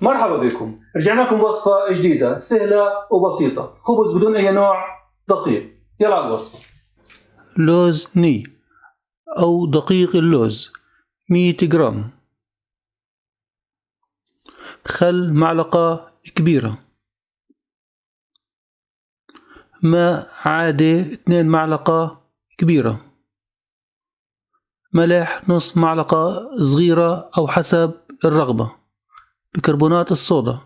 مرحبا بكم. رجعنا لكم بوصفة جديدة سهلة وبسيطة. خبز بدون أي نوع دقيق. يلا على الوصفة. لوز ني أو دقيق اللوز 100 جرام. خل معلقة كبيرة. ماء عادي 2 معلقة كبيرة. ملح نص معلقة صغيرة أو حسب الرغبة. بيكربونات الصودا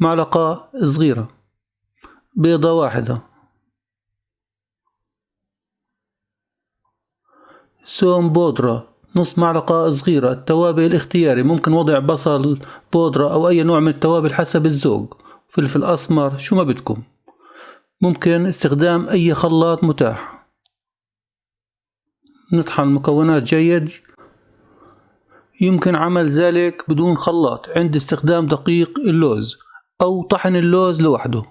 معلقة صغيرة بيضة واحدة. سوم بودرة نص معلقة صغيرة التوابل اختياري ممكن وضع بصل بودرة أو أي نوع من التوابل حسب الذوق. فلفل أسمر شو ما بدكم. ممكن استخدام أي خلاط متاح. نطحن المكونات جيد. يمكن عمل ذلك بدون خلاط عند استخدام دقيق اللوز أو طحن اللوز لوحده.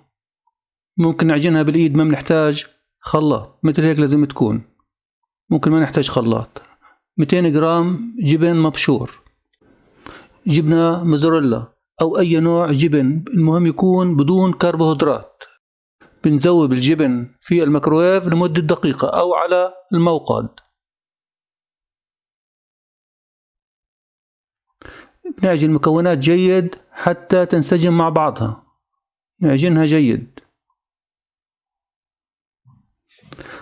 ممكن نعجنها بالإيد ما بنحتاج خلاط مثل هيك لازم تكون. ممكن ما نحتاج خلاط. 200 جرام جبن مبشور. جبنة موزاريلا أو أي نوع جبن المهم يكون بدون كربوهيدرات. بنذوب الجبن في الميكروويف لمدة دقيقة أو على الموقد. نعجن المكونات جيد حتى تنسجم مع بعضها. نعجنها جيد.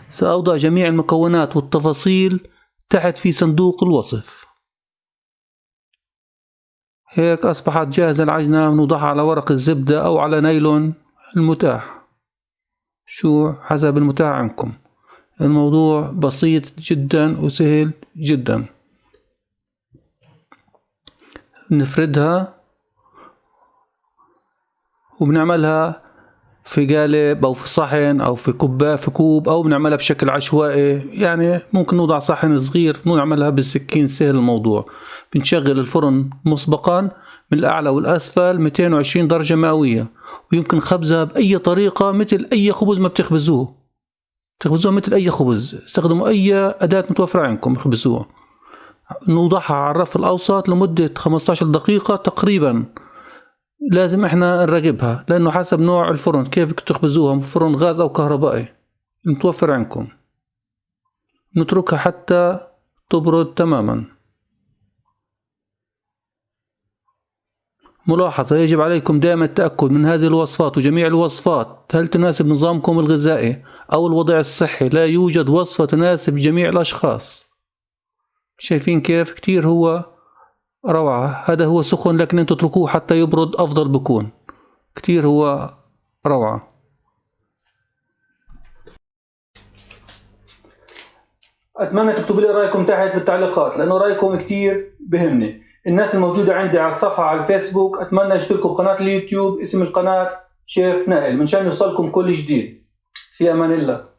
سأوضع جميع المكونات والتفاصيل تحت في صندوق الوصف. هيك أصبحت جاهزة العجنة نوضعها على ورق الزبدة أو على نايلون المتاح. شو حسب المتاح عندكم. الموضوع بسيط جدا وسهل جدا. بنفردها وبنعملها في قالب أو في صحن أو في كوبايه في كوب أو بنعملها بشكل عشوائي. يعني ممكن نوضع صحن صغير نعملها بالسكين سهل الموضوع. بنشغل الفرن مسبقا من الأعلى والأسفل 220 درجة مئوية. ويمكن خبزها بأي طريقة مثل أي خبز ما بتخبزوه. تخبزوها مثل أي خبز. استخدموا أي أداة متوفرة عندكم اخبزوها. نوضعها على الرف الأوسط لمدة 15 دقيقة تقريبا. لازم إحنا نراقبها لأنه حسب نوع الفرن كيف تخبزوها فرن غاز أو كهربائي. متوفر عندكم. نتركها حتى تبرد تماما. ملاحظة يجب عليكم دائما التأكد من هذه الوصفات وجميع الوصفات. هل تناسب نظامكم الغذائي أو الوضع الصحي؟ لا يوجد وصفة تناسب جميع الأشخاص. شايفين كيف؟ كتير هو روعة. هذا هو سخن لكن أنتوا تتركوه حتى يبرد أفضل بكون. كتير هو روعة. أتمنى تكتبوا لي رأيكم تحت بالتعليقات لأنه رأيكم كتير بهمني. الناس الموجودة عندي على الصفحة على الفيسبوك أتمنى اشتركوا بقناة اليوتيوب اسم القناة شيف نائل. منشان يوصلكم كل جديد. في أمان الله.